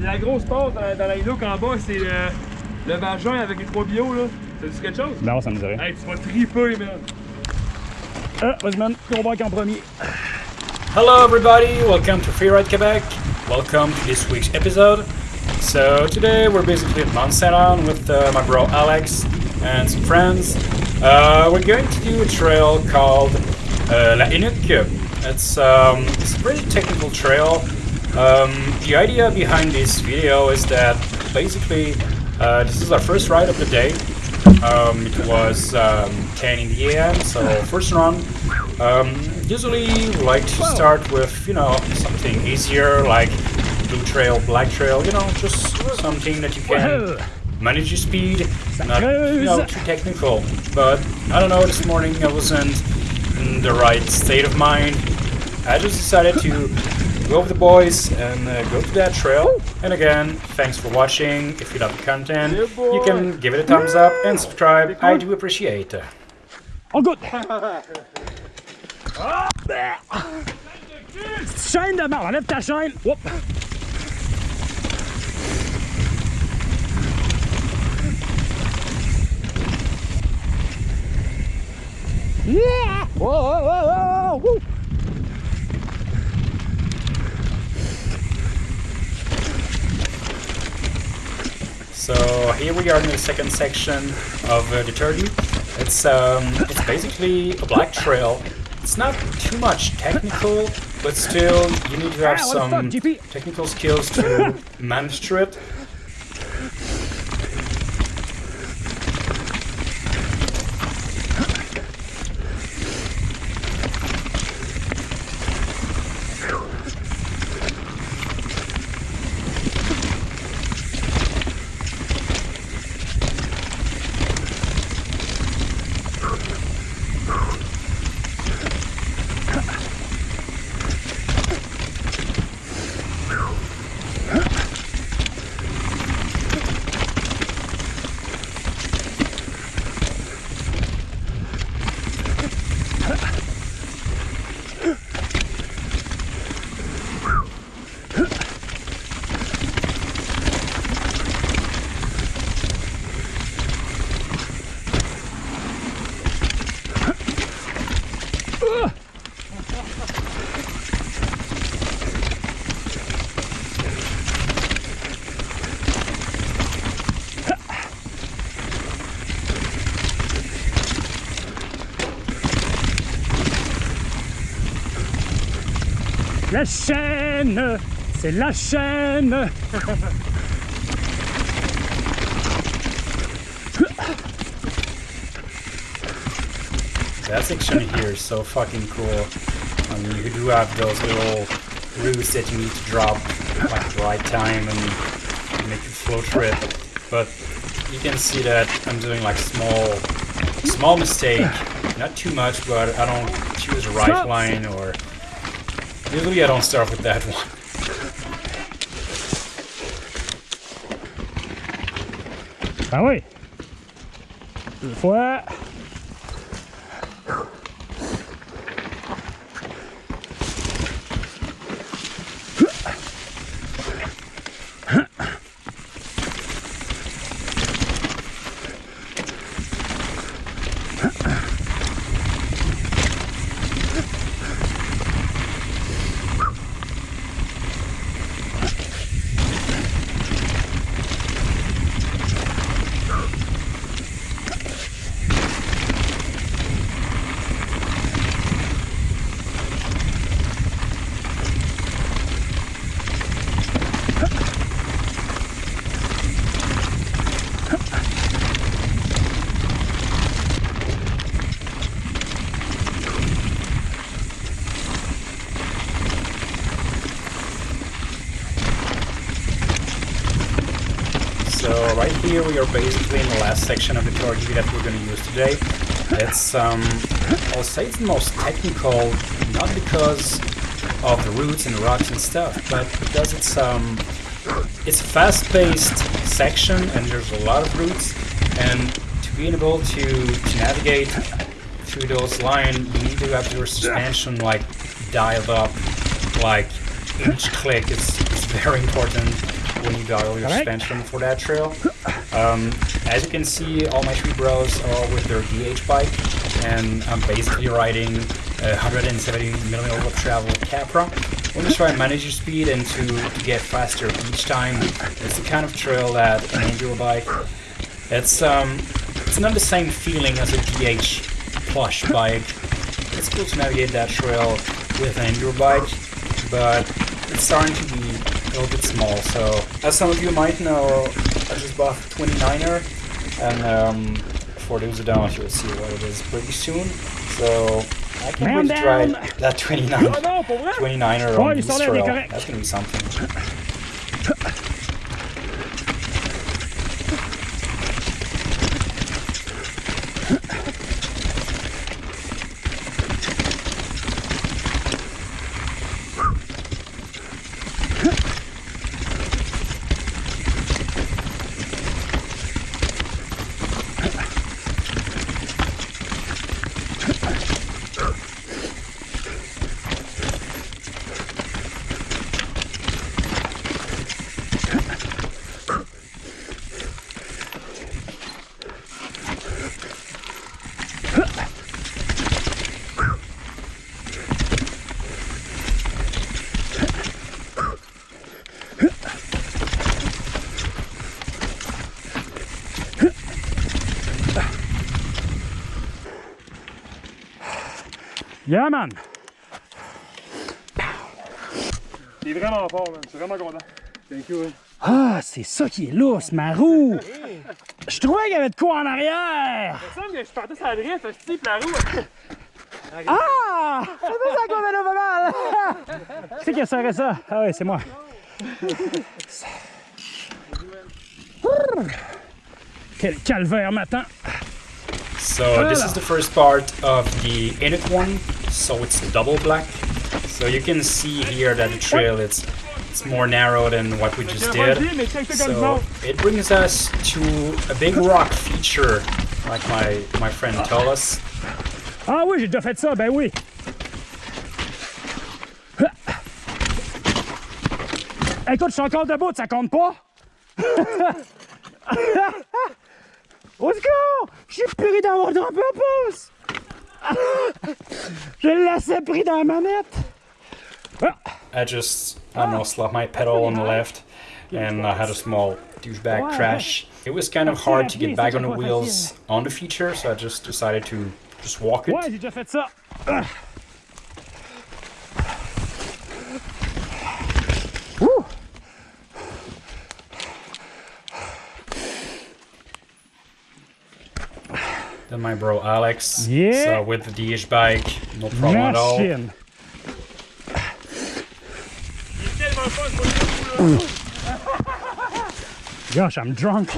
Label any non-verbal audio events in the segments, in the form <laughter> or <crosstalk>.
La grosse passe dans la, dans la Hillock en bas, c'est le, le vagin avec les trois bio là. Ça dit quelque chose? Non, ça me dirait. Hey, tu vas triper, man. Ah, vas-y, man. Combat en premier. Hello everybody, welcome to Freeride Quebec. Welcome to this week's episode. So today we're basically at Mount Saint with uh, my bro Alex and some friends. Uh, we're going to do a trail called uh, La Inuk. It's, um, it's a pretty technical trail. Um, the idea behind this video is that basically uh, this is our first ride of the day. Um, it was um, 10 in the AM, so first run. Um, usually we like to start with, you know, something easier like blue trail, black trail, you know, just something that you can manage your speed, not you know, too technical. But I don't know, this morning I wasn't in the right state of mind. I just decided to go with the boys and uh, go to that trail. And again, thanks for watching. If you love the content, you can give it a thumbs up and subscribe. I do appreciate it. Oh, good. Chaîne de merde, enlève ta chaîne. Whoop. Yeah! Whoa, whoa, whoa, whoa, woo. So here we are in the second section of uh, the Turkey. It's um, it's basically a black trail. It's not too much technical, but still you need to have what the fuck, some technical skills to <laughs> manage through it. La chaîne, c'est la chaîne. That section here is so fucking cool. I mean, you do have those little roots that you need to drop like at the right time and make it flow trip. But you can see that I'm doing like small, small mistake. Not too much, but I don't choose a right line or usually I don't start with that one. Ah oui. Deux fois. So right here we are basically in the last section of the Torgy that we're going to use today. It's, um, I'll say it's the most technical, not because of the roots and the rocks and stuff, but because it's, um, it's a fast-paced section and there's a lot of roots, and to be able to, to navigate through those lines, you need to have your suspension, like, dialed up, like, each click is, is very important when you dial your suspension for that trail. Um, as you can see, all my three bros are with their DH bike, and I'm basically riding a 170 millimeter of travel Capra. I want to try and manage your speed and to, to get faster each time. It's the kind of trail that an enduro bike. It's um, it's not the same feeling as a DH plush bike. It's cool to navigate that trail with an enduro bike, but it's starting to be little bit small. So, as some of you might know, I just bought a 29er, and um, for those who don't, you'll see what it is pretty soon. So, I to try that 29, Ah non, pour vrai? 29er Ouais, on il this s'enlève, il est trail. That's gonna be something. Yeah, man. T'es vraiment fort, man. Je suis vraiment content. Thank you. hein. Ah, c'est ça qui est lousse, ma roue. Je trouvais qu'il y avait de quoi en arrière. Il me semble que je partais sur la drift, je type la roue. Ah! C'est pour ça qu'on vélo pas mal. Qui qui a serré ça? Ah oui, c'est moi. Quel calvaire m'attend. So this is the first part of the init one, so it's double black. So you can see here that the trail it's it's more narrow than what we just did. So it brings us to a big rock feature, like my my friend told us. Ah oui, j'ai déjà fait ça, ben oui. Écoute, je suis encore debout, ça compte pas? <laughs> Au secours! Je suis pris dans mon drop pouce! <laughs> Je l'ai laissé pris dans la manette! I just I don't know slapped my pedal on the left, and I had a small douchebag crash. It was kind of hard to get back on the wheels on the feature, so I just decided to just walk it. ouais, j'ai déjà fait ça. Ah. Ouh. Then my bro Alex. Yeah. So with the DH bike, no problem at all. Machine. Il est tellement fun pour le coup, là. Gosh, I'm drunk.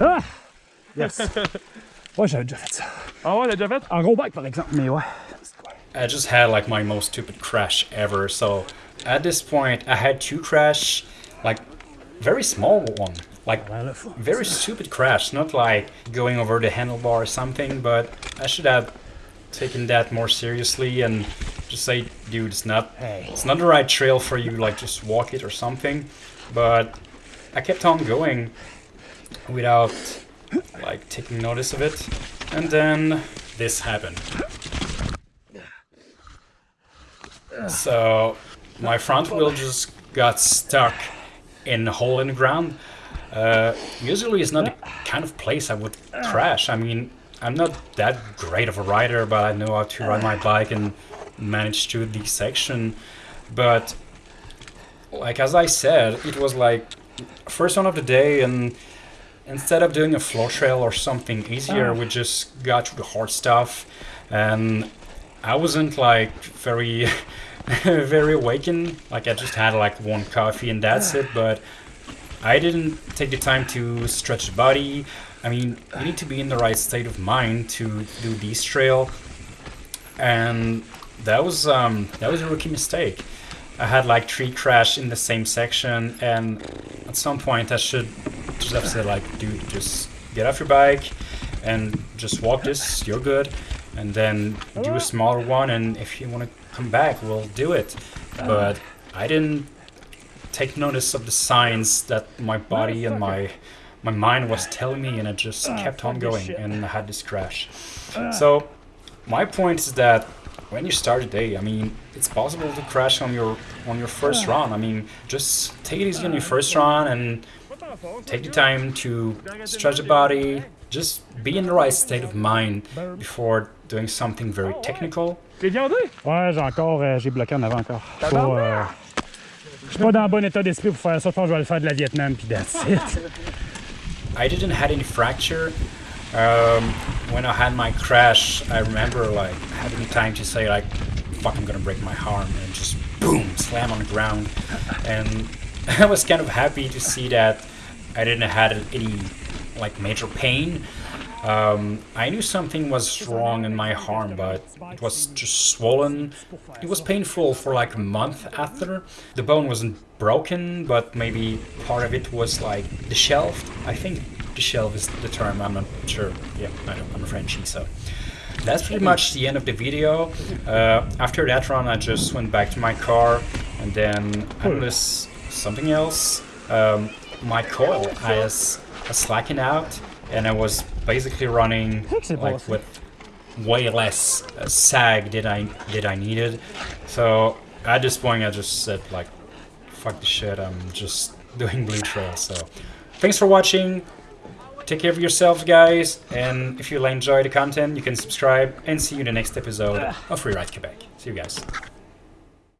Ah! Yes. Ouais, j'avais déjà fait ça. Ah ouais, t'as déjà fait? En gros bike, par exemple, mais ouais. I just had like my most stupid crash ever. So at this point, I had two crash, like very small one, like Ouais, là, faut- very stupid crash. Not like going over the handlebar or something, but I should have taken that more seriously and just say, dude, it's not, Hey. it's not the right trail for you. Like just walk it or something. But I kept on going without like taking notice of it, and then this happened. So my front wheel just got stuck in a hole in the ground. Uh, usually it's not the kind of place I would crash. I mean, I'm not that great of a rider, but I know how to ride my bike and manage to the section. But like as I said, it was like first one of the day, and instead of doing a flow trail or something easier, we just got to the hard stuff, and I wasn't like very, <laughs> very awakened. Like I just had like one coffee and that's it. But I didn't take the time to stretch the body. I mean, you need to be in the right state of mind to do this trail, and that was um, that was a rookie mistake. I had like three crash in the same section, and at some point I should just have said like, dude, just get off your bike and just walk this. You're good, and then do a smaller one. And if you want to come back, we'll do it. But I didn't take notice of the signs that my body and my my mind was telling me, and I just ah, kept on going, and I had this crash. Ah. So my point is that when you start a day, I mean, it's possible to crash on your on your first ah. run. I mean, just take it easy on your first run and take the time to stretch the body. Just be in the right state of mind before doing something very technical. T'es viandé? Ouais, j'ai encore, euh, j'ai bloqué en avant encore. Je suis pas, dans bon état d'esprit pour faire ça. Je pense que je vais faire de la Vietnam, puis that's it. I didn't had any fracture. Um, when I had my crash, I remember like having time to say like, "Fuck, I'm gonna break my arm," and just boom, slam on the ground. And <laughs> I was kind of happy to see that I didn't had any like major pain. Um, I knew something was wrong in my arm, but it was just swollen. It was painful for like a month after. The bone wasn't broken, but maybe part of it was like disheveled. I think disheveled is the term. I'm not sure. Yeah, I. I'm a Frenchie, so. That's pretty much the end of the video. Uh, after that run, I just went back to my car, and then I noticed something else. Um, my coil has a slacking out, and I was basically running like with way less uh, sag did I did I needed. So at this point, I just said like, "Fuck the shit." I'm just <laughs> doing blue trail. So thanks for watching. Take care of yourselves, guys. And if you enjoy the content, you can subscribe and see you in the next episode of Freeride Quebec. See you guys.